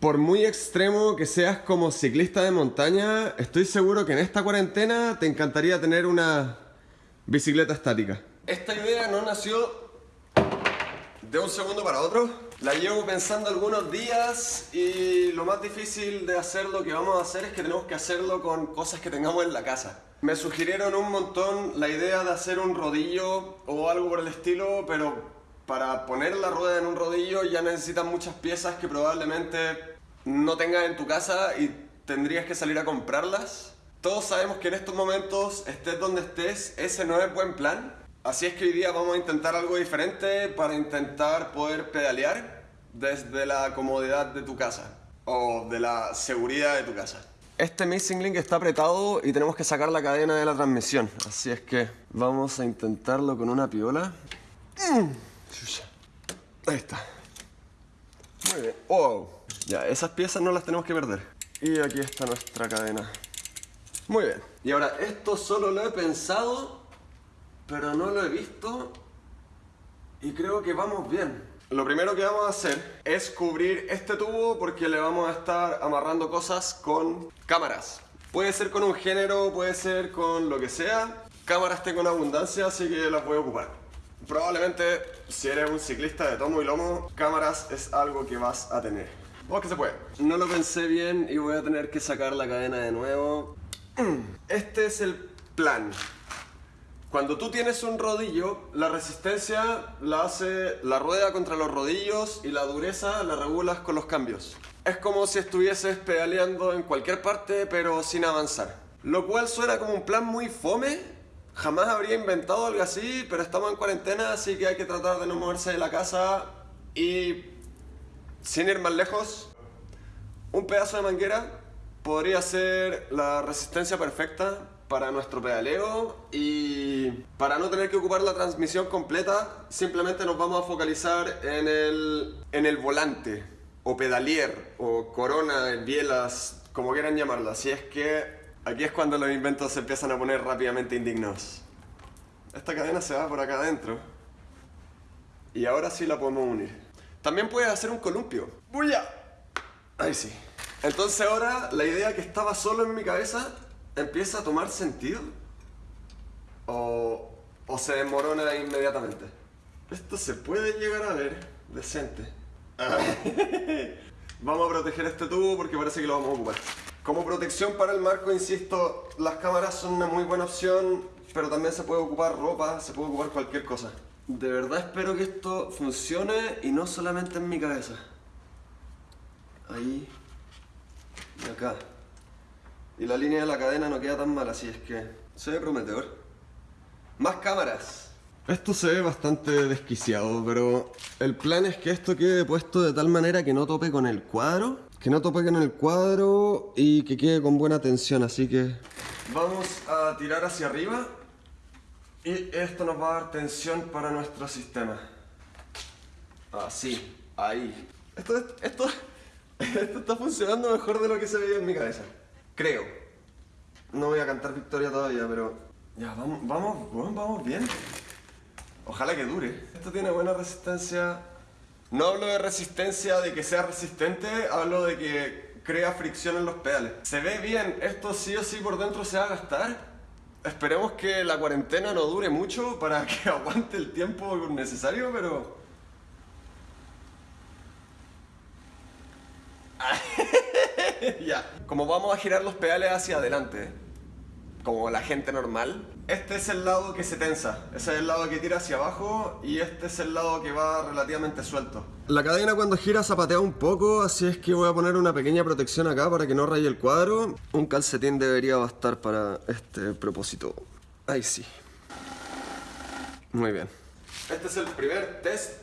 Por muy extremo que seas como ciclista de montaña, estoy seguro que en esta cuarentena te encantaría tener una bicicleta estática. Esta idea no nació de un segundo para otro. La llevo pensando algunos días y lo más difícil de hacer lo que vamos a hacer es que tenemos que hacerlo con cosas que tengamos en la casa. Me sugirieron un montón la idea de hacer un rodillo o algo por el estilo, pero para poner la rueda en un rodillo ya necesitas muchas piezas que probablemente no tengas en tu casa y tendrías que salir a comprarlas. Todos sabemos que en estos momentos, estés donde estés, ese no es buen plan. Así es que hoy día vamos a intentar algo diferente para intentar poder pedalear desde la comodidad de tu casa o de la seguridad de tu casa. Este Missing Link está apretado y tenemos que sacar la cadena de la transmisión. Así es que vamos a intentarlo con una piola. Mm. Ahí está. Muy bien. Wow. Ya, esas piezas no las tenemos que perder. Y aquí está nuestra cadena. Muy bien. Y ahora, esto solo lo he pensado, pero no lo he visto. Y creo que vamos bien. Lo primero que vamos a hacer es cubrir este tubo porque le vamos a estar amarrando cosas con cámaras. Puede ser con un género, puede ser con lo que sea. Cámaras tengo en abundancia, así que las voy a ocupar. Probablemente, si eres un ciclista de tomo y lomo, cámaras es algo que vas a tener. Vamos que se puede. No lo pensé bien y voy a tener que sacar la cadena de nuevo. Este es el plan. Cuando tú tienes un rodillo, la resistencia la hace la rueda contra los rodillos y la dureza la regulas con los cambios. Es como si estuvieses pedaleando en cualquier parte pero sin avanzar. Lo cual suena como un plan muy fome, Jamás habría inventado algo así, pero estamos en cuarentena, así que hay que tratar de no moverse de la casa y sin ir más lejos, un pedazo de manguera podría ser la resistencia perfecta para nuestro pedaleo y para no tener que ocupar la transmisión completa, simplemente nos vamos a focalizar en el, en el volante o pedalier o corona, bielas, como quieran llamarlo. Así es que Aquí es cuando los inventos se empiezan a poner rápidamente indignos. Esta cadena se va por acá adentro. Y ahora sí la podemos unir. También puedes hacer un columpio. ¡Buya! Ahí sí. Entonces ahora la idea que estaba solo en mi cabeza empieza a tomar sentido. O, o se desmorona inmediatamente. Esto se puede llegar a ver decente. vamos a proteger este tubo porque parece que lo vamos a ocupar. Como protección para el marco, insisto, las cámaras son una muy buena opción, pero también se puede ocupar ropa, se puede ocupar cualquier cosa. De verdad espero que esto funcione y no solamente en mi cabeza. Ahí y acá. Y la línea de la cadena no queda tan mal, así es que se ve prometedor. Más cámaras. Esto se ve bastante desquiciado, pero el plan es que esto quede puesto de tal manera que no tope con el cuadro que no tope en el cuadro y que quede con buena tensión, así que vamos a tirar hacia arriba y esto nos va a dar tensión para nuestro sistema. Así, ahí. Esto, esto, esto está funcionando mejor de lo que se veía en mi cabeza. Creo. No voy a cantar victoria todavía, pero... Ya, vamos, vamos, vamos bien. Ojalá que dure. Esto tiene buena resistencia no hablo de resistencia, de que sea resistente, hablo de que crea fricción en los pedales. Se ve bien, esto sí o sí por dentro se va a gastar. Esperemos que la cuarentena no dure mucho para que aguante el tiempo necesario, pero... ya. Como vamos a girar los pedales hacia adelante, como la gente normal. Este es el lado que se tensa, ese es el lado que tira hacia abajo y este es el lado que va relativamente suelto. La cadena cuando gira zapatea un poco, así es que voy a poner una pequeña protección acá para que no raye el cuadro. Un calcetín debería bastar para este propósito. Ahí sí. Muy bien. Este es el primer test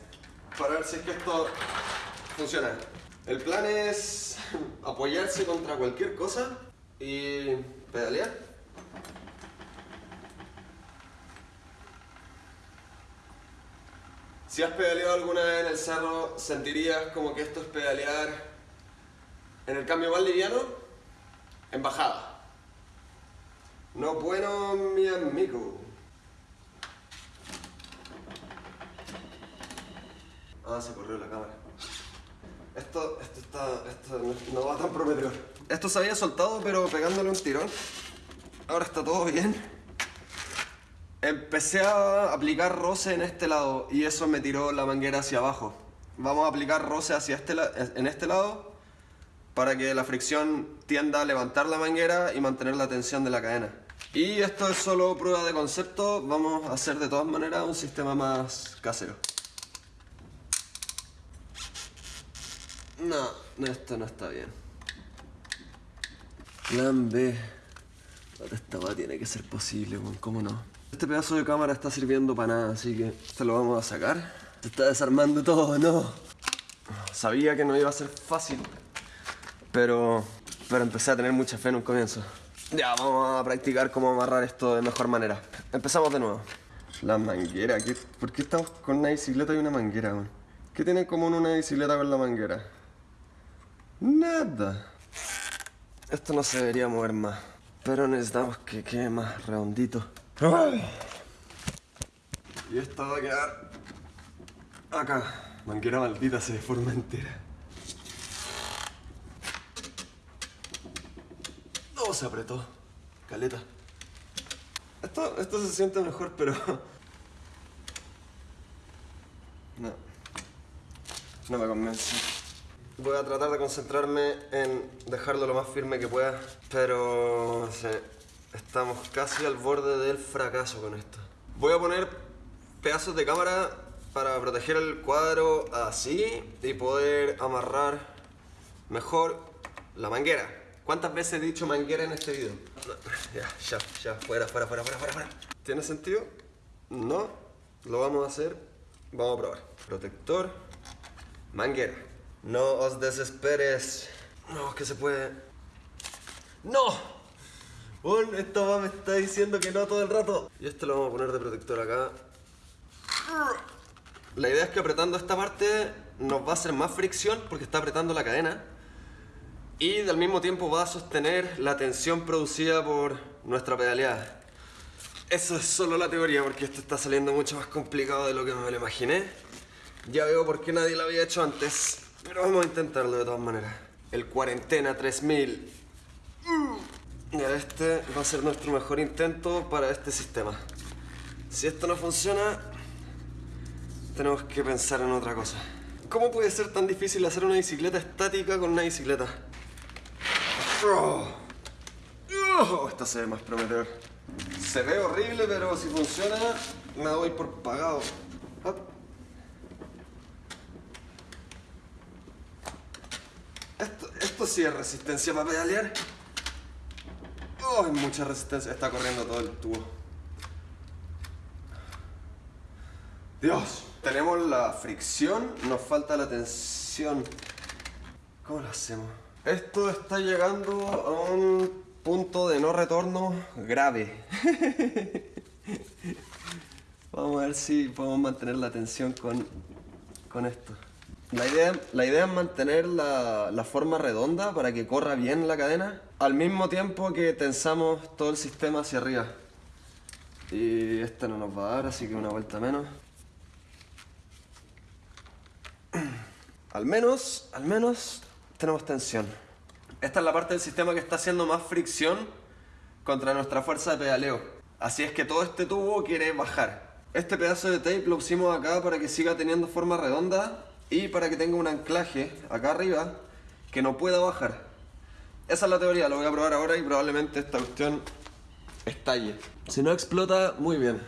para ver si es que esto funciona. El plan es apoyarse contra cualquier cosa y pedalear. Si has pedaleado alguna vez en el cerro, sentirías como que esto es pedalear en el cambio más liviano, en bajada. No bueno, mi amigo. Ah, se corrió la cámara. Esto, esto, está, esto no, no va tan prometedor. Esto se había soltado, pero pegándole un tirón. Ahora está todo bien. Empecé a aplicar roce en este lado y eso me tiró la manguera hacia abajo. Vamos a aplicar roce hacia este en este lado para que la fricción tienda a levantar la manguera y mantener la tensión de la cadena. Y esto es solo prueba de concepto, vamos a hacer de todas maneras un sistema más casero. No, esto no está bien. Plan B. Esta va tiene que ser posible, ¿cómo no? Este pedazo de cámara está sirviendo para nada, así que esto lo vamos a sacar. Se está desarmando todo, no. Sabía que no iba a ser fácil, pero, pero empecé a tener mucha fe en un comienzo. Ya, vamos a practicar cómo amarrar esto de mejor manera. Empezamos de nuevo. La manguera, ¿por qué estamos con una bicicleta y una manguera? ¿Qué tiene en común una bicicleta con la manguera? Nada. Esto no se debería mover más. Pero necesitamos que quede más redondito. Y esto va a quedar acá. Manguera maldita se deforma entera. No se apretó. Caleta. Esto, esto se siente mejor, pero... No. No me convence. Voy a tratar de concentrarme en dejarlo lo más firme que pueda, pero estamos casi al borde del fracaso con esto. Voy a poner pedazos de cámara para proteger el cuadro así y poder amarrar mejor la manguera. ¿Cuántas veces he dicho manguera en este video? ya, ya, ya, fuera, fuera, fuera, fuera, fuera. ¿Tiene sentido? No. Lo vamos a hacer. Vamos a probar. Protector, manguera. No os desesperes. No, que se puede. ¡No! Un, esto me está diciendo que no todo el rato. Y esto lo vamos a poner de protector acá. La idea es que apretando esta parte nos va a hacer más fricción porque está apretando la cadena. Y al mismo tiempo va a sostener la tensión producida por nuestra pedaleada. Eso es solo la teoría porque esto está saliendo mucho más complicado de lo que me lo imaginé. Ya veo por qué nadie lo había hecho antes. Pero vamos a intentarlo de todas maneras. El Cuarentena 3000. Y este va a ser nuestro mejor intento para este sistema. Si esto no funciona, tenemos que pensar en otra cosa. ¿Cómo puede ser tan difícil hacer una bicicleta estática con una bicicleta? Oh, oh esta se ve más prometedor. Se ve horrible, pero si funciona, me doy por pagado. Esto sí es resistencia para pedalear. Oh, hay mucha resistencia. Está corriendo todo el tubo. Dios. Tenemos la fricción, nos falta la tensión. ¿Cómo lo hacemos? Esto está llegando a un punto de no retorno grave. Vamos a ver si podemos mantener la tensión con, con esto. La idea, es mantener la, la, forma redonda para que corra bien la cadena al mismo tiempo que tensamos todo el sistema hacia arriba. Y esta no nos va a dar, así que una vuelta menos. Al menos, al menos tenemos tensión. Esta es la parte del sistema que está haciendo más fricción contra nuestra fuerza de pedaleo. Así es que todo este tubo quiere bajar. Este pedazo de tape lo pusimos acá para que siga teniendo forma redonda y para que tenga un anclaje acá arriba que no pueda bajar. Esa es la teoría, lo voy a probar ahora y probablemente esta cuestión estalle. Si no explota, muy bien.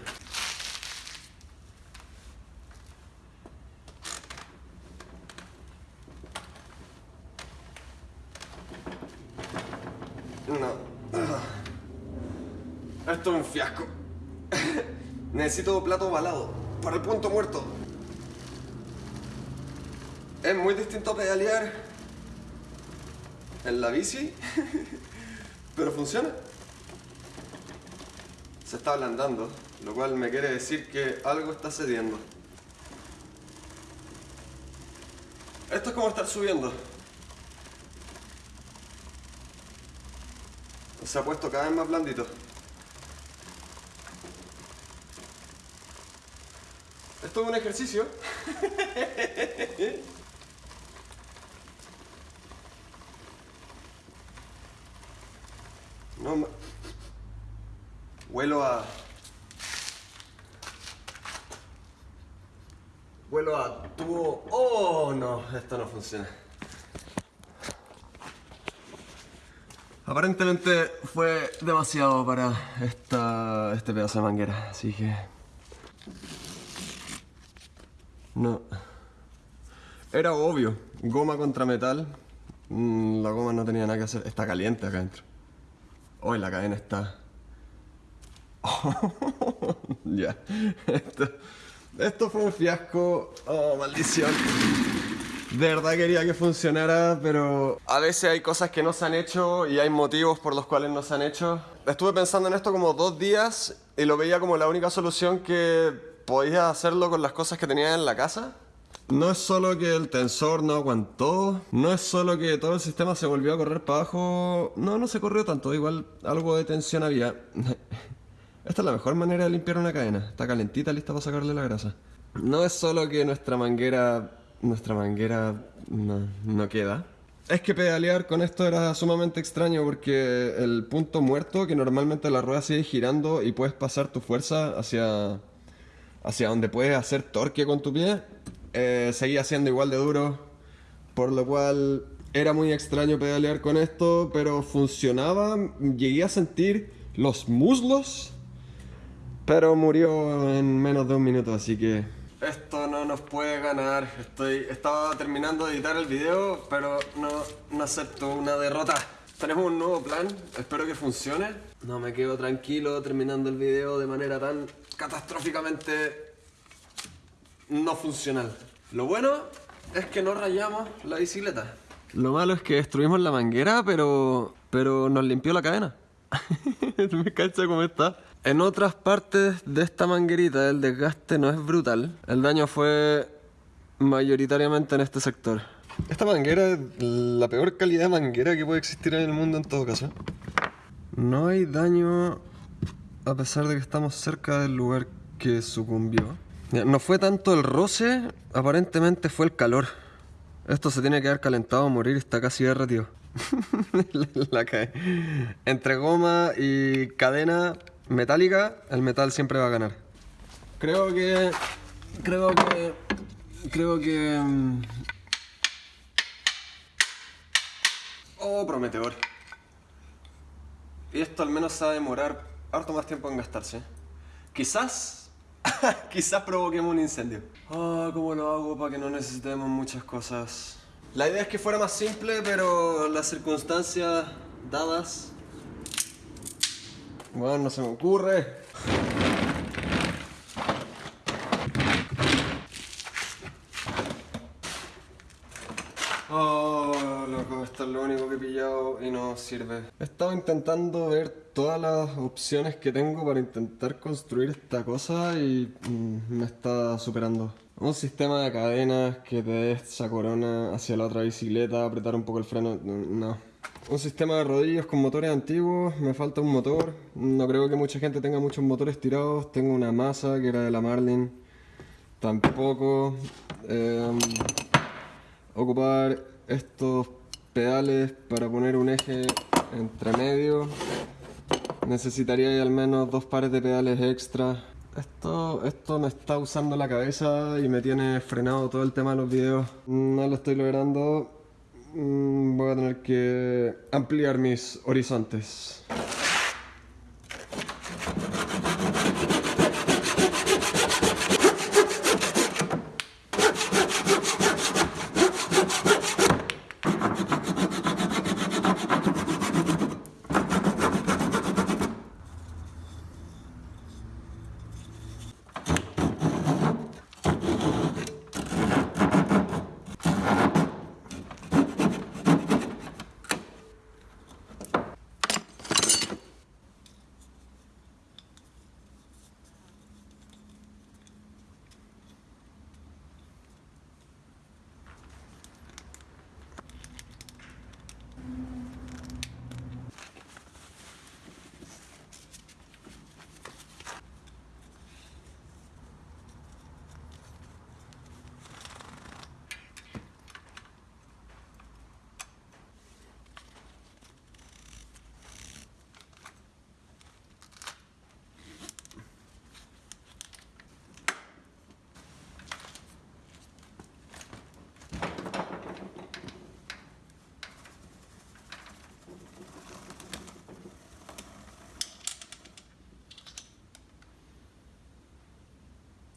No. Esto es un fiasco. Necesito plato ovalado para el punto muerto. Es muy distinto pedalear en la bici, pero funciona. Se está ablandando, lo cual me quiere decir que algo está cediendo. Esto es como estar subiendo. Se ha puesto cada vez más blandito. Esto es un ejercicio. No, Huelo a... Huelo a tubo... ¡Oh, no! Esto no funciona. Aparentemente fue demasiado para esta, este pedazo de manguera, así que... No. Era obvio. Goma contra metal. Mm, la goma no tenía nada que hacer. Está caliente acá adentro. Hoy la cadena está... ya. Esto, esto fue un fiasco. Oh, maldición. De verdad quería que funcionara, pero a veces hay cosas que no se han hecho y hay motivos por los cuales no se han hecho. Estuve pensando en esto como dos días y lo veía como la única solución que podía hacerlo con las cosas que tenía en la casa. No es solo que el tensor no aguantó, no es solo que todo el sistema se volvió a correr para abajo. No, no se corrió tanto, igual algo de tensión había. Esta es la mejor manera de limpiar una cadena. Está calentita, lista para sacarle la grasa. No es solo que nuestra manguera nuestra manguera no, queda. Es que pedalear con esto era sumamente extraño porque el punto muerto, que normalmente la rueda sigue girando y puedes pasar tu fuerza hacia, hacia donde puedes hacer torque con tu pie, eh, seguía siendo igual de duro, por lo cual era muy extraño pedalear con esto, pero funcionaba, llegué a sentir los muslos, pero murió en menos de un minuto, así que esto no nos puede ganar. Estoy, estaba terminando de editar el video, pero no, no acepto una derrota. Tenemos un nuevo plan, espero que funcione. No me quedo tranquilo terminando el video de manera tan catastróficamente no funcional. Lo bueno es que no rayamos la bicicleta. Lo malo es que destruimos la manguera, pero, pero nos limpió la cadena. me cacha cómo está. En otras partes de esta manguerita el desgaste no es brutal. El daño fue mayoritariamente en este sector. Esta manguera es la peor calidad de manguera que puede existir en el mundo en todo caso. No hay daño a pesar de que estamos cerca del lugar que sucumbió. No fue tanto el roce, aparentemente fue el calor. Esto se tiene que haber calentado a morir está casi derretido. la cae. Entre goma y cadena metálica, el metal siempre va a ganar. Creo que... Creo que... Creo que... Mm, oh, prometedor. Y esto al menos se va a demorar harto más tiempo en gastarse. Quizás... quizás provoquemos un incendio. Ah, ¿cómo lo hago para que no necesitemos muchas cosas? La idea es que fuera más simple, pero las circunstancias dadas bueno, no se me ocurre. Oh, loco, esto es lo único que he pillado y no sirve. He estado intentando ver todas las opciones que tengo para intentar construir esta cosa y mm, me está superando. Un sistema de cadenas que te dé esa corona hacia la otra bicicleta, apretar un poco el freno, no un sistema de rodillos con motores antiguos, me falta un motor, no creo que mucha gente tenga muchos motores tirados, tengo una masa que era de la Marlin, tampoco, em, ocupar estos pedales para poner un eje entre medio, necesitaría al menos dos pares de pedales extra, esto, esto me está usando la cabeza y me tiene frenado todo el tema de los videos, no lo estoy logrando voy a tener que ampliar mis horizontes.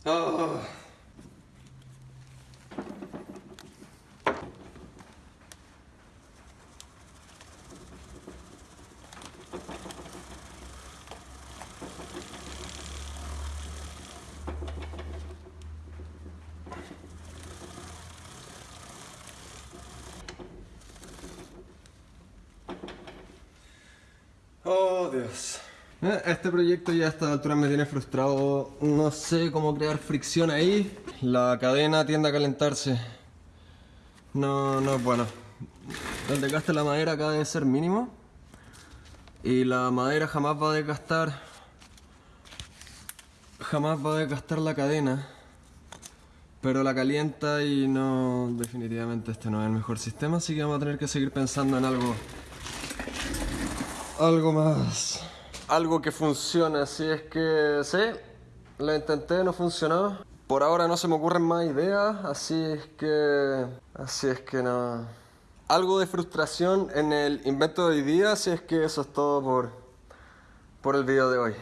Oh. Oh, Deus. Este proyecto ya a esta altura me tiene frustrado. No sé cómo crear fricción ahí. La cadena tiende a calentarse. No, no es bueno. El desgaste de la madera acá debe ser mínimo. Y la madera jamás va a desgastar. Jamás va a desgastar la cadena. Pero la calienta y no... Definitivamente este no es el mejor sistema, así que vamos a tener que seguir pensando en algo algo más. Algo que funcione, así es que sí, lo intenté, no funcionó. Por ahora no se me ocurren más ideas, así es que... Así es que no... Algo de frustración en el invento de hoy día, así es que eso es todo por, por el video de hoy.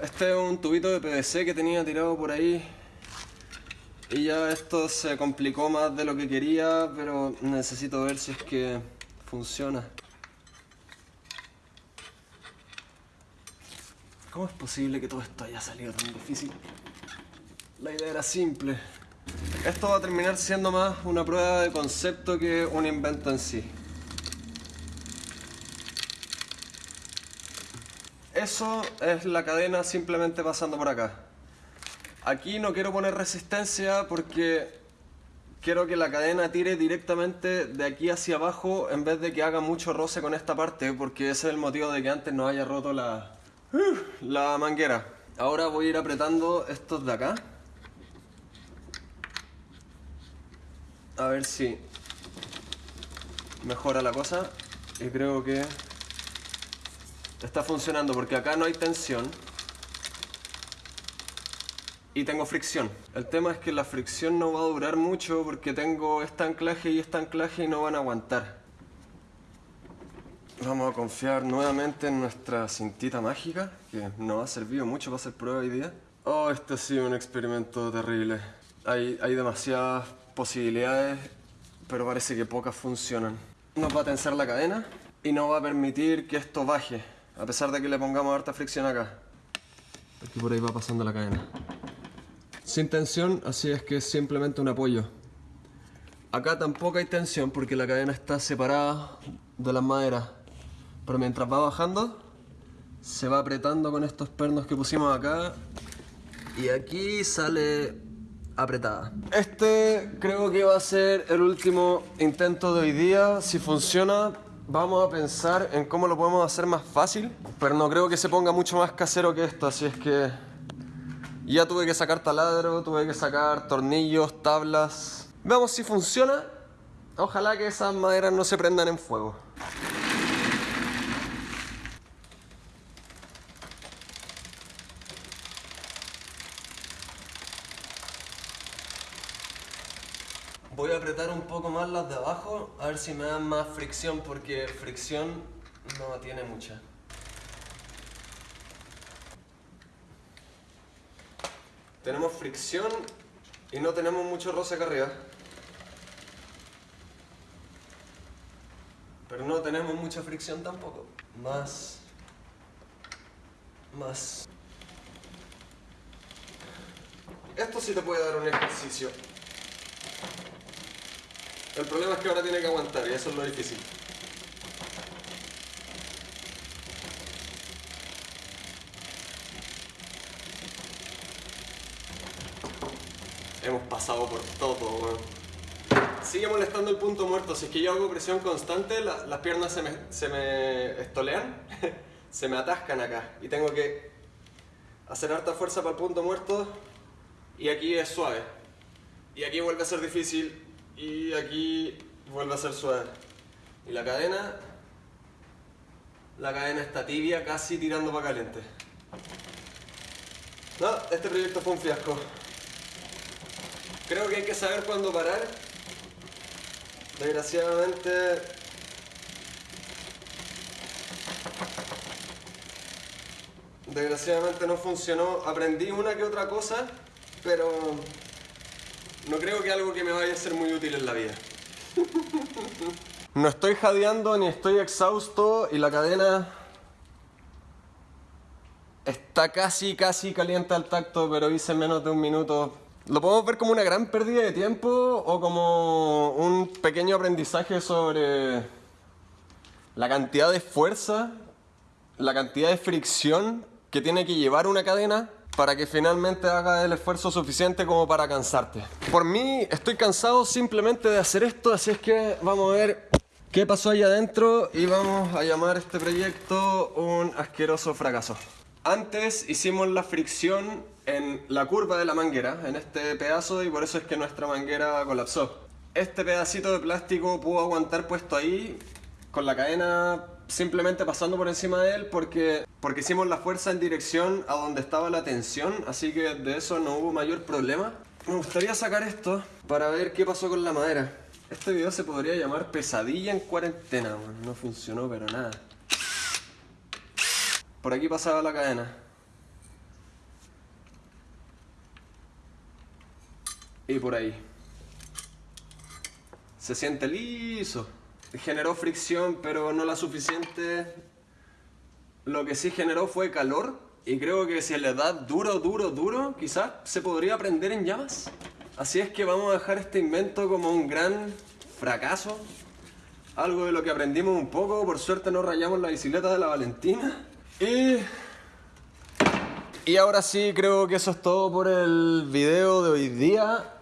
Este es tubito de PVC que tenía tirado por ahí y ya esto se complicó más de lo que quería, pero necesito ver si es que funciona. ¿Cómo es posible que todo esto haya salido tan difícil? La idea era simple. Esto va a terminar siendo más una prueba de concepto que un invento en sí. Eso es la cadena simplemente pasando por acá. Aquí no quiero poner resistencia porque quiero que la cadena tire directamente de aquí hacia abajo en vez de que haga mucho roce con esta parte porque ese es el motivo de que antes no haya roto la, la manguera. Ahora voy a ir apretando estos de acá. A ver si mejora la cosa y creo que está funcionando porque acá no hay tensión y tengo fricción. El tema es que la fricción no va a durar mucho porque tengo este anclaje y este anclaje y no van a aguantar. Vamos a confiar nuevamente en nuestra cintita mágica, que nos ha servido mucho para hacer prueba hoy día. Oh, este ha sido un experimento terrible. Hay, hay demasiadas posibilidades, pero parece que pocas funcionan. Nos va a tensar la cadena y no va a permitir que esto baje. A pesar de que le pongamos harta fricción acá. Aquí por ahí va pasando la cadena. Sin tensión, así es que es simplemente un apoyo. Acá tampoco hay tensión porque la cadena está separada de las maderas. Pero mientras va bajando, se va apretando con estos pernos que pusimos acá. Y aquí sale apretada. Este creo que va a ser el último intento de hoy día. Si funciona, Vamos a pensar en cómo lo podemos hacer más fácil, pero no creo que se ponga mucho más casero que esto, así es que ya tuve que sacar taladro, tuve que sacar tornillos, tablas. Veamos si funciona. Ojalá que esas maderas no se prendan en fuego. Voy a apretar un poco más las de abajo, a si me dan más fricción, porque fricción no tiene mucha. Tenemos fricción y no tenemos mucho roce acá arriba. Pero no tenemos mucha fricción tampoco. Más... Más... Esto sí te puede dar un ejercicio. El problema es que ahora tiene que aguantar y eso es lo difícil. Hemos pasado por todo, Sigue molestando el punto muerto. Si es que yo hago presión constante, las piernas se me, se me estolean, se me atascan acá. Y tengo que hacer harta fuerza para el punto muerto y aquí es suave. Y aquí vuelve a ser difícil y aquí vuelve a ser suave. Y la cadena La cadena está tibia, casi tirando para caliente. No, este proyecto fue un fiasco. Creo que hay que saber cuándo parar. Desgraciadamente... Desgraciadamente no funcionó. Aprendí una que otra cosa, pero no creo que algo que me vaya a ser muy útil en la vida. No estoy jadeando ni estoy exhausto y la cadena está casi, casi caliente al tacto, pero hice menos de un minuto. Lo podemos ver como una gran pérdida de tiempo o como un pequeño aprendizaje sobre la cantidad de fuerza, la cantidad de fricción que tiene que llevar una cadena para que finalmente haga el esfuerzo suficiente como para cansarte. Por mí estoy cansado simplemente de hacer esto, así es que vamos a ver qué pasó ahí adentro y vamos a llamar este proyecto un asqueroso fracaso. Antes hicimos la fricción en la curva de la manguera, en este pedazo, y por eso es que nuestra manguera colapsó. Este pedacito de plástico pudo aguantar puesto ahí con la cadena simplemente pasando por encima de él porque, porque hicimos la fuerza en dirección a donde estaba la tensión, así que de eso no hubo mayor problema. Me gustaría sacar esto para ver qué pasó con la madera. Este video se podría llamar pesadilla en cuarentena, no funcionó pero nada. Por aquí pasaba la cadena. Y por ahí. Se siente liso generó fricción, pero no la suficiente. Lo que sí generó fue calor. Y creo que si le da duro, duro, duro, quizás se podría prender en llamas. Así es que vamos a dejar este invento como un gran fracaso. Algo de lo que aprendimos un poco. Por suerte no rayamos la bicicleta de la Valentina. Y... Y ahora sí, creo que eso es todo por el video de hoy día.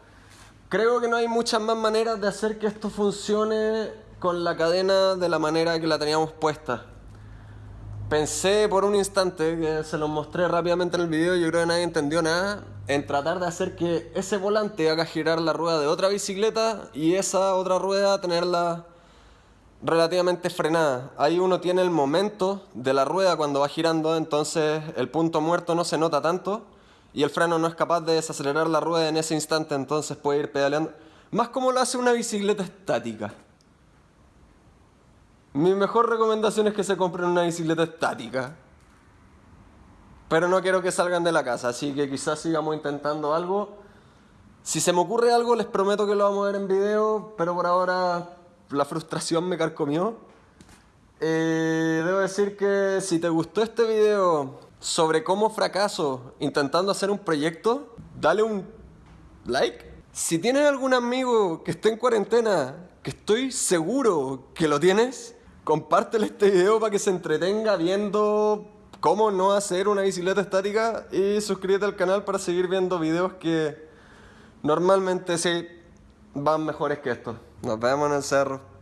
Creo que no hay muchas más maneras de hacer que esto funcione con la cadena de la manera que la teníamos puesta. Pensé por un instante, que se lo mostré rápidamente en el video, yo creo que nadie entendió nada, en tratar de hacer que ese volante haga girar la rueda de otra bicicleta y esa otra rueda tenerla relativamente frenada. Ahí uno tiene el momento de la rueda cuando va girando, entonces el punto muerto no se nota tanto y el freno no es capaz de desacelerar la rueda en ese instante, entonces puede ir pedaleando. Más como lo hace una bicicleta estática. Mi mejor recomendación es que se compren una bicicleta estática. Pero no quiero que salgan de la casa, así que quizás sigamos intentando algo. Si se me ocurre algo, les prometo que lo vamos a ver en video, pero por ahora la frustración me carcomió. Eh, debo decir que si te gustó este video sobre cómo fracaso intentando hacer un proyecto, dale un like. Si tienes algún amigo que esté en cuarentena, que estoy seguro que lo tienes, compártele este video para que se entretenga viendo cómo no hacer una bicicleta estática y suscríbete al canal para seguir viendo videos que normalmente sí van mejores que estos. Nos vemos en el cerro.